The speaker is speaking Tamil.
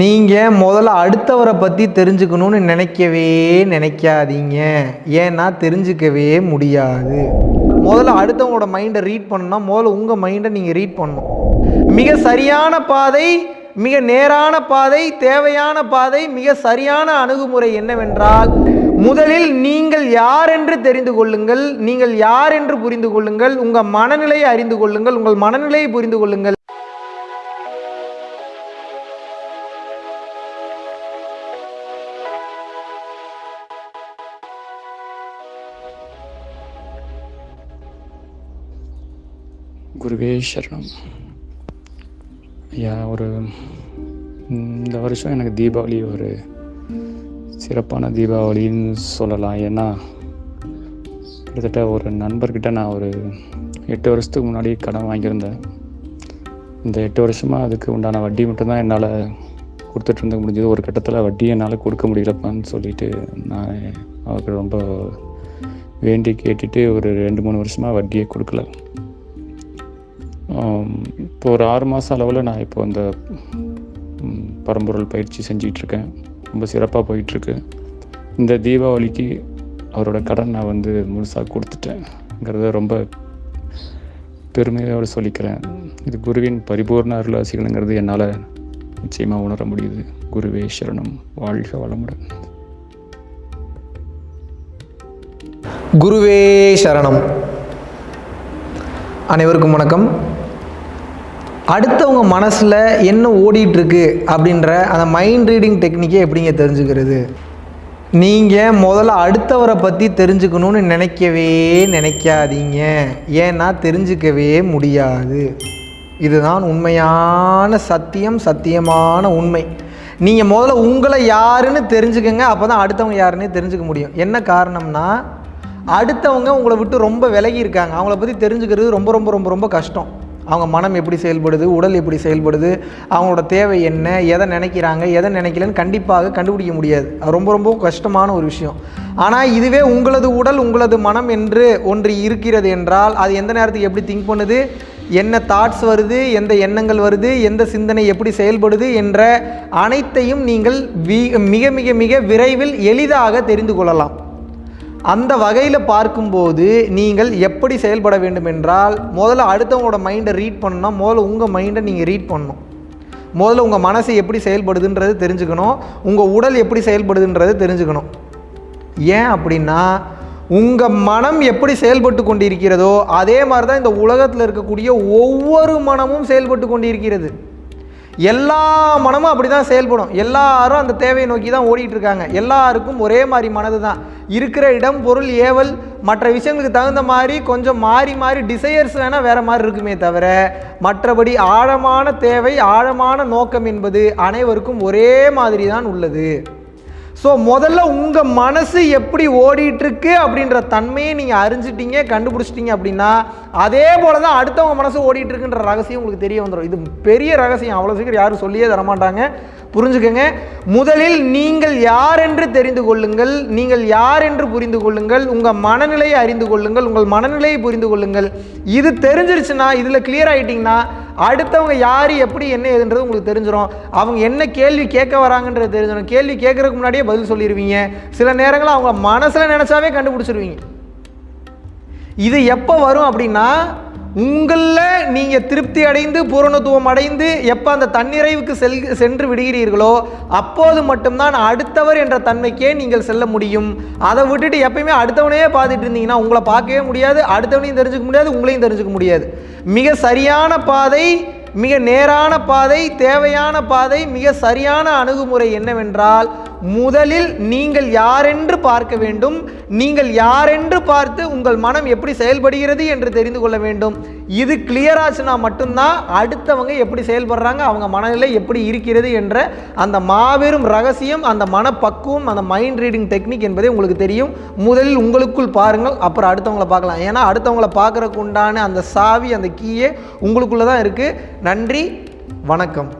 நீங்கள் முதல்ல அடுத்தவரை பற்றி தெரிஞ்சுக்கணும்னு நினைக்கவே நினைக்காதீங்க. ஏன்னா தெரிஞ்சுக்கவே முடியாது. முதல்ல அடுத்தவங்களோட மைண்டை ரீட் பண்ணணும்னா முதல்ல உங்கள் மைண்டை நீங்கள் ரீட் பண்ணணும். மிக சரியான பாதை மிக நேரான பாதை தேவையான பாதை மிக சரியான அணுகுமுறை என்னவென்றால் முதலில் நீங்கள் யார் என்று தெரிந்து கொள்ளுங்கள் நீங்கள் யார் என்று புரிந்து கொள்ளுங்கள் உங்கள் மனநிலையை அறிந்து கொள்ளுங்கள் உங்கள் மனநிலையை புரிந்து கொள்ளுங்கள். குருவே சரணம். ஐயா ஒரு இந்த வருஷம் எனக்கு தீபாவளி ஒரு சிறப்பான தீபாவளின்னு சொல்லலாம். ஏன்னா கிட்டத்தட்ட ஒரு நண்பர்கிட்ட நான் ஒரு எட்டு வருஷத்துக்கு முன்னாடி கடன் வாங்கியிருந்தேன். இந்த எட்டு வருஷமாக அதுக்கு உண்டான வட்டி மட்டும்தான் என்னால் கொடுத்துட்டு இருந்த முடிஞ்சது. ஒரு கட்டத்தில் வட்டி என்னால் கொடுக்க முடியலப்பான்னு சொல்லிட்டு நான் அவருக்கு ரொம்ப வேண்டி கேட்டுட்டு ஒரு ரெண்டு மூணு வருஷமாக வட்டியே கொடுக்கல. இப்போ ஒரு ஆறு மாதம் அளவில் நான் இப்போ அந்த பரம்பொருள் பயிற்சி செஞ்சிகிட்ருக்கேன் ரொம்ப சிறப்பாக போயிட்டுருக்கு இந்த தீபாவளிக்கு அவரோட கடன் நான் வந்து முழுசாக கொடுத்துட்டேங்கிறத ரொம்ப பெருமையோடு சொல்லிக்கிறேன். இது குருவின் பரிபூர்ண அருளாசிகளுங்கிறது என்னால் நிச்சயமாக உணர முடியுது. குருவே சரணம். வாழ்க வளமுடன். குருவே சரணம். அனைவருக்கும் வணக்கம். அடுத்தவங்க மனசில் என்ன ஓடிட்டுருக்கு அப்படின்ற அந்த மைண்ட் ரீடிங் டெக்னிக்கை எப்படிங்க தெரிஞ்சுக்கிறது? நீங்கள் முதல்ல அடுத்தவரை பற்றி தெரிஞ்சுக்கணும்னு நினைக்கவே நினைக்காதீங்க. ஏன்னா தெரிஞ்சுக்கவே முடியாது. இதுதான் உண்மையான சத்தியம் சத்தியமான உண்மை. நீங்கள் முதல்ல உங்களை யாருன்னு தெரிஞ்சுக்கங்க அப்போ தான் அடுத்தவங்க யாருன்னே தெரிஞ்சுக்க முடியும். என்ன காரணம்னா அடுத்தவங்க உங்களை விட்டு ரொம்ப விலகி இருக்காங்க. அவங்கள பற்றி தெரிஞ்சுக்கிறது ரொம்ப ரொம்ப ரொம்ப ரொம்ப கஷ்டம். அவங்க மனம் எப்படி செயல்படுது உடல் எப்படி செயல்படுது அவங்களோட தேவை என்ன எதை நினைக்கிறாங்க எதை நினைக்கலன்னு கண்டிப்பாக கண்டுபிடிக்க முடியாது. ரொம்ப ரொம்ப கஷ்டமான ஒரு விஷயம். ஆனால் இதுவே உங்களது உடல் உங்களது மனம் என்று ஒன்று இருக்கிறது என்றால் அது எந்த நேரத்துக்கு எப்படி திங்க் பண்ணுது என்ன தாட்ஸ் வருது எந்த எண்ணங்கள் வருது எந்த சிந்தனை எப்படி செயல்படுது என்ற அனைத்தையும் நீங்கள் வி- மிக மிக மிக விரைவில் எளிதாக தெரிந்து கொள்ளலாம். அந்த வகையில் பார்க்கும்போது நீங்கள் எப்படி செயல்பட வேண்டும் என்றால் முதல்ல அடுத்தவங்களோட மைண்டை ரீட் பண்ணணும்னா முதல்ல உங்கள் மைண்டை நீங்கள் ரீட் பண்ணணும். முதல்ல உங்கள் மனசு எப்படி செயல்படுதுன்றது தெரிஞ்சுக்கணும். உங்கள் உடல் எப்படி செயல்படுதுன்றது தெரிஞ்சுக்கணும். ஏன் அப்படின்னா உங்கள் மனம் எப்படி செயல்பட்டு கொண்டிருக்கிறதோ அதே மாதிரி தான் இந்த உலகத்தில் இருக்கக்கூடிய ஒவ்வொரு மனமும் செயல்பட்டு கொண்டிருக்கிறது. எல்லா மனமும் அப்படி தான் செயல்படும். எல்லாரும் அந்த தேவையை நோக்கி தான் ஓடிட்டு இருக்காங்க எல்லாருக்கும் ஒரே மாதிரி மனது தான் இருக்கிற இடம் பொருள் ஏவல் மற்ற விஷயங்களுக்கு தகுந்த மாதிரி கொஞ்சம் மாறி மாறி டிசையர்ஸ் வேணால் வேறு மாதிரி இருக்குமே தவிர மற்றபடி ஆழமான தேவை ஆழமான நோக்கம் என்பது அனைவருக்கும் ஒரே மாதிரி தான் உள்ளது. ஸோ முதல்ல உங்கள் மனசு எப்படி ஓடிட்டுருக்கு அப்படின்ற தன்மையை நீங்கள் அறிஞ்சிட்டீங்க கண்டுபிடிச்சிட்டீங்க அப்படின்னா அதே போல தான் அடுத்தவங்க மனசு ஓடிட்டுருக்குன்ற ரகசியம் உங்களுக்கு தெரிய வந்துடும் இது பெரிய ரகசியம். அவ்வளோ சீக்கிரம் யாரும் சொல்லியே தரமாட்டாங்க. புரிஞ்சுக்கங்க. முதலில் நீங்கள் யார் என்று தெரிந்து கொள்ளுங்கள். நீங்கள் யார் என்று புரிந்து கொள்ளுங்கள். உங்கள் மனநிலையை அறிந்து கொள்ளுங்கள். உங்கள் மனநிலையை புரிந்து கொள்ளுங்கள். இது தெரிஞ்சிருச்சுன்னா இதில் கிளியர் ஆகிட்டிங்கன்னா அடுத்தவங்க யார் எப்படி என்ன ஏதுன்றது உங்களுக்கு தெரிஞ்சிடும் அவங்க என்ன கேள்வி கேட்க வராங்கன்றது தெரிஞ்சிடும் கேள்வி கேட்குறதுக்கு முன்னாடியே பதில் சொல்லிடுவீங்க சில நேரங்களில் அவங்க மனசில் நினச்சாவே கண்டுபிடிச்சிருவீங்க. இது எப்போ வரும் அப்படின்னா உங்களில் நீங்கள் திருப்தி அடைந்து பூரணத்துவம் அடைந்து எப்போ அந்த தன்னிறைவுக்கு செல் சென்று விடுகிறீர்களோ அப்போது மட்டும்தான் அடுத்தவர் என்ற தன்மைக்கே நீங்கள் செல்ல முடியும். அதை விட்டுட்டு எப்பயுமே அடுத்தவனையே பார்த்துட்டு இருந்தீங்கன்னா உங்களை பார்க்கவே முடியாது அடுத்தவனையும் தெரிஞ்சுக்க முடியாது உங்களையும் தெரிஞ்சுக்க முடியாது. மிக சரியான பாதை மிக நேரான பாதை தேவையான பாதை மிக சரியான அணுகுமுறை என்னவென்றால் முதலில் நீங்கள் யாரென்று பார்க்க வேண்டும் நீங்கள் யாரென்று பார்த்து உங்கள் மனம் எப்படி செயல்படுகிறது என்று தெரிந்து கொள்ள வேண்டும். இது கிளியர் ஆச்சுன்னா மட்டும்தான் அடுத்தவங்க எப்படி செயல்படுறாங்க அவங்க மனநிலை எப்படி இருக்கிறது என்ற அந்த மாபெரும் ரகசியம் அந்த மனப்பக்குவம் அந்த மைண்ட் ரீடிங் டெக்னிக் என்பதே உங்களுக்கு தெரியும். முதலில் உங்களுக்குள் பாருங்கள் அப்புறம் அடுத்தவங்கள பார்க்கலாம். ஏன்னா அடுத்தவங்கள பார்க்குறக்கு உண்டான அந்த சாவி அந்த கீயே உங்களுக்குள்ளே தான் இருக்குது நன்றி வணக்கம்.